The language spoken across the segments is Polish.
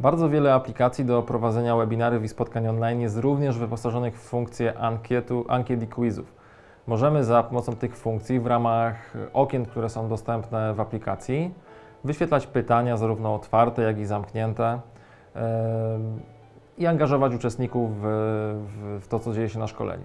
Bardzo wiele aplikacji do prowadzenia webinariów i spotkań online jest również wyposażonych w funkcję ankietu, ankiet i quizów. Możemy za pomocą tych funkcji w ramach okien, które są dostępne w aplikacji, wyświetlać pytania zarówno otwarte, jak i zamknięte em, i angażować uczestników w, w to, co dzieje się na szkoleniu.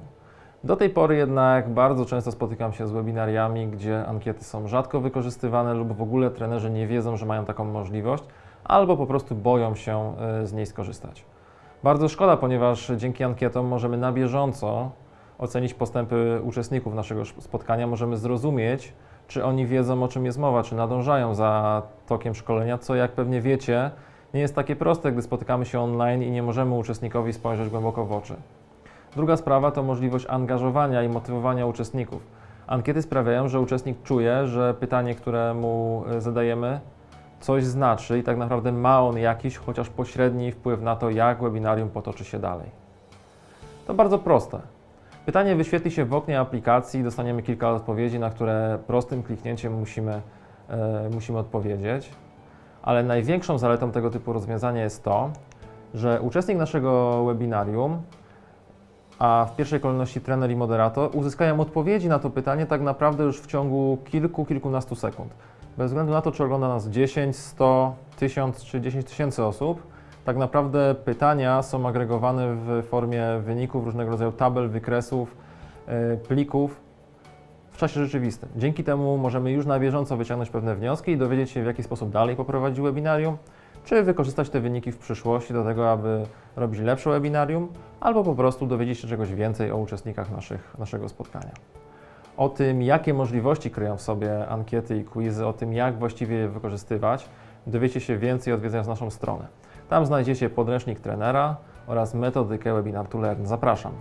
Do tej pory jednak bardzo często spotykam się z webinariami, gdzie ankiety są rzadko wykorzystywane lub w ogóle trenerzy nie wiedzą, że mają taką możliwość, albo po prostu boją się y, z niej skorzystać. Bardzo szkoda, ponieważ dzięki ankietom możemy na bieżąco ocenić postępy uczestników naszego sz- spotkania, możemy zrozumieć, czy oni wiedzą, o czym jest mowa, czy nadążają za tokiem szkolenia, co jak pewnie wiecie, nie jest takie proste, gdy spotykamy się online i nie możemy uczestnikowi spojrzeć głęboko w oczy. Druga sprawa to możliwość angażowania i motywowania uczestników. Ankiety sprawiają, że uczestnik czuje, że pytanie, które mu y, zadajemy, coś znaczy i tak naprawdę ma on jakiś, chociaż pośredni wpływ na to, jak webinarium potoczy się dalej. To bardzo proste. Pytanie wyświetli się w oknie aplikacji i dostaniemy kilka odpowiedzi, na które prostym kliknięciem musimy, e, musimy odpowiedzieć. Ale największą zaletą tego typu rozwiązania jest to, że uczestnik naszego webinarium, a w pierwszej kolejności trener i moderator, uzyskają odpowiedzi na to pytanie tak naprawdę już w ciągu kilku, kilkunastu sekund. Bez względu na to, czy ogląda nas 10, 100, 1000 czy 10 tysięcy osób, tak naprawdę pytania są agregowane w formie wyników, różnego rodzaju tabel, wykresów, e, plików w czasie rzeczywistym. Dzięki temu możemy już na bieżąco wyciągnąć pewne wnioski i dowiedzieć się, w jaki sposób dalej poprowadzić webinarium, czy wykorzystać te wyniki w przyszłości do tego, aby robić lepsze webinarium, albo po prostu dowiedzieć się czegoś więcej o uczestnikach naszych, naszego spotkania. O tym, jakie możliwości kryją w sobie ankiety i quizy, o tym, jak właściwie je wykorzystywać, dowiecie się więcej odwiedzając naszą stronę. Tam znajdziecie podręcznik trenera oraz metodykę Webinar to Learn. Zapraszam.